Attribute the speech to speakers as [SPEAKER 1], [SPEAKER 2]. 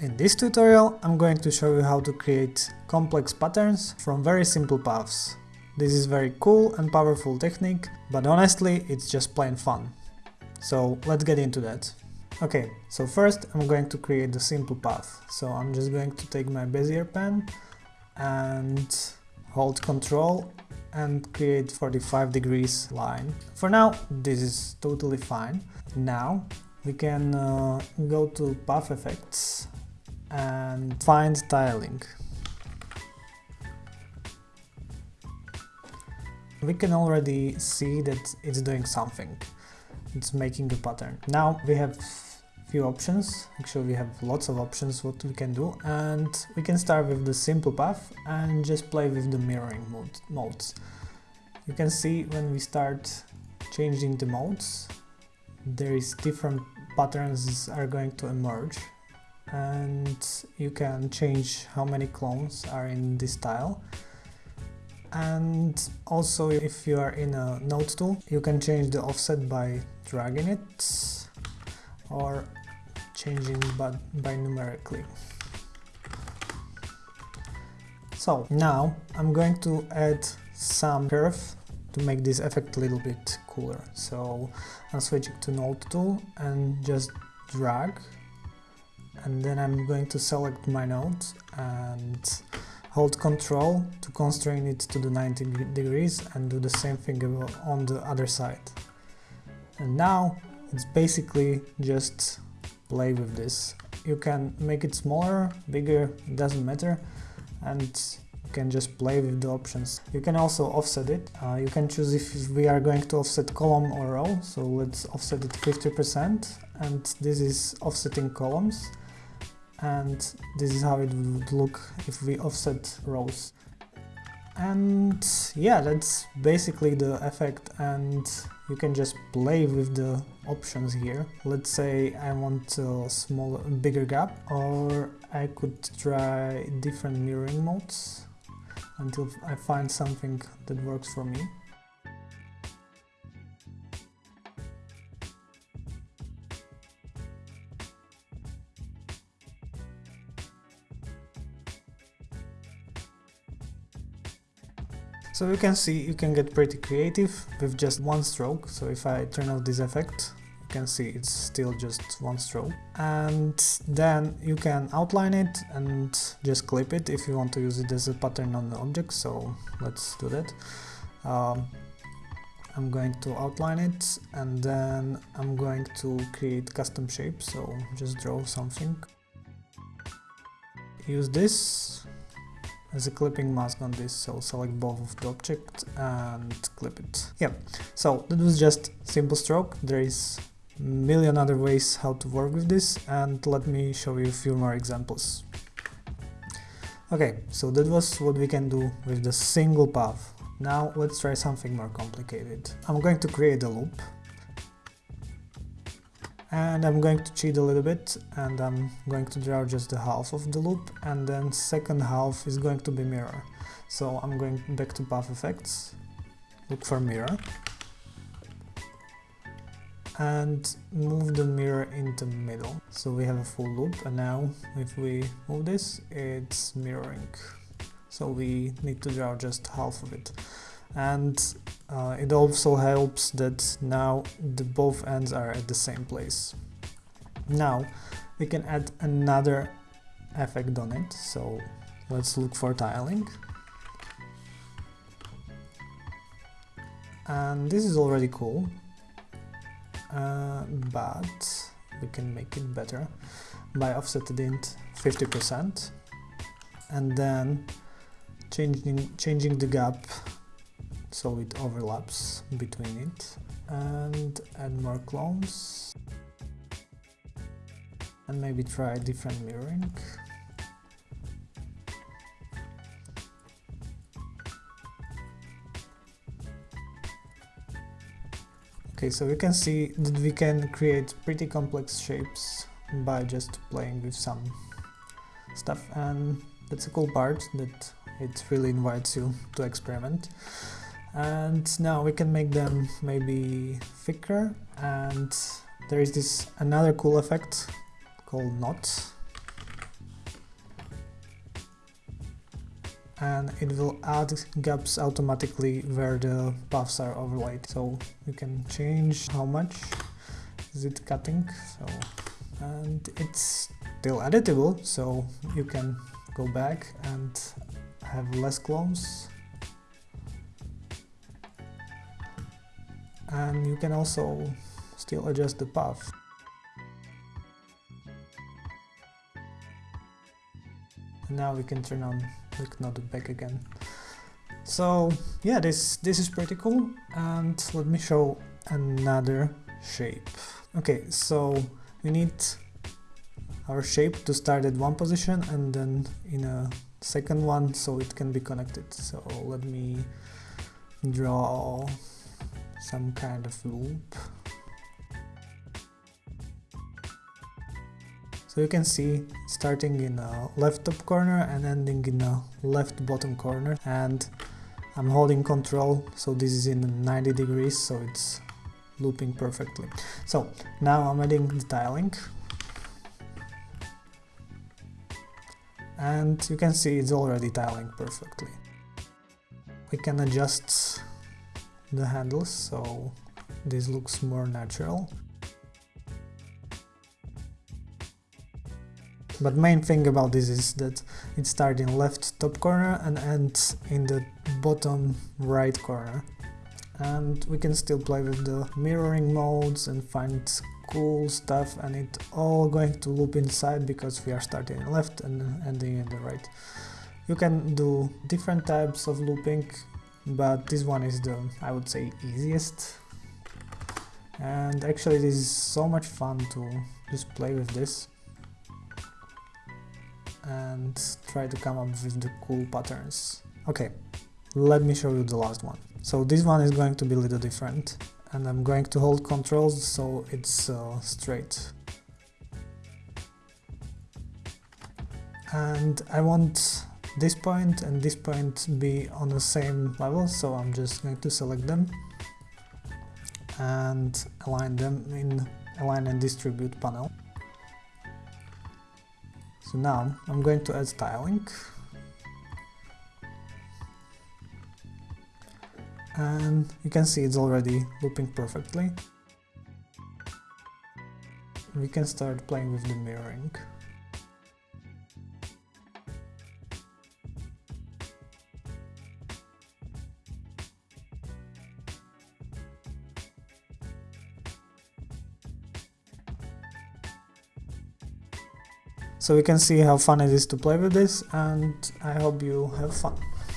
[SPEAKER 1] In this tutorial I'm going to show you how to create complex patterns from very simple paths. This is very cool and powerful technique, but honestly it's just plain fun. So let's get into that. Okay, so first I'm going to create the simple path. So I'm just going to take my Bezier pen and hold Ctrl and create 45 degrees line. For now this is totally fine. Now we can uh, go to path effects and find tiling. We can already see that it's doing something. It's making a pattern. Now we have few options, actually we have lots of options what we can do and we can start with the simple path and just play with the mirroring mode, modes. You can see when we start changing the modes there is different patterns are going to emerge and you can change how many clones are in this style and also if you are in a node tool you can change the offset by dragging it or changing by, by numerically so now I'm going to add some curve to make this effect a little bit cooler. So I'm switching to node tool and just drag and then I'm going to select my node and hold Ctrl to constrain it to the 90 degrees and do the same thing on the other side. And now it's basically just play with this. You can make it smaller, bigger, doesn't matter and you can just play with the options. You can also offset it. Uh, you can choose if we are going to offset column or row, so let's offset it 50% and this is offsetting columns and this is how it would look if we offset rows. And yeah that's basically the effect and you can just play with the options here. Let's say I want a smaller bigger gap or I could try different mirroring modes until I find something that works for me So you can see you can get pretty creative with just one stroke. So if I turn off this effect, you can see it's still just one stroke. And then you can outline it and just clip it if you want to use it as a pattern on the object. So let's do that. Um, I'm going to outline it and then I'm going to create custom shape. So just draw something. Use this as a clipping mask on this so select both of the objects and clip it. Yeah so that was just simple stroke. There is million other ways how to work with this and let me show you a few more examples. Okay so that was what we can do with the single path. Now let's try something more complicated. I'm going to create a loop and I'm going to cheat a little bit and I'm going to draw just the half of the loop and then second half is going to be mirror. So I'm going back to path effects look for mirror and move the mirror in the middle. So we have a full loop and now if we move this it's mirroring. So we need to draw just half of it and uh, it also helps that now the both ends are at the same place. Now we can add another effect on it, so let's look for tiling. And this is already cool, uh, but we can make it better by offsetting it 50% and then changing, changing the gap so it overlaps between it. And add more clones. And maybe try different mirroring. Okay so we can see that we can create pretty complex shapes by just playing with some stuff. And that's a cool part that it really invites you to experiment and now we can make them maybe thicker. And there is this another cool effect called knot. And it will add gaps automatically where the paths are overlaid. So you can change how much is it cutting. So and it's still editable so you can go back and have less clones. And you can also still adjust the path. now we can turn on click node back again. So yeah, this, this is pretty cool and let me show another shape. Okay, so we need our shape to start at one position and then in a second one so it can be connected. So let me draw some kind of loop So you can see starting in a left top corner and ending in a left bottom corner and I'm holding control so this is in 90 degrees so it's looping perfectly. So now I'm adding the tiling and you can see it's already tiling perfectly. We can adjust the handles so this looks more natural. But main thing about this is that it starts in left top corner and ends in the bottom right corner. And we can still play with the mirroring modes and find cool stuff and it all going to loop inside because we are starting in left and ending in the right. You can do different types of looping, but this one is the, I would say, easiest. And actually it is so much fun to just play with this and try to come up with the cool patterns. Okay, let me show you the last one. So this one is going to be a little different and I'm going to hold controls so it's uh, straight. And I want this point and this point be on the same level so I'm just going to select them and align them in align and distribute panel. So now I'm going to add styling. And you can see it's already looping perfectly. We can start playing with the mirroring. So you can see how fun it is to play with this and I hope you have fun.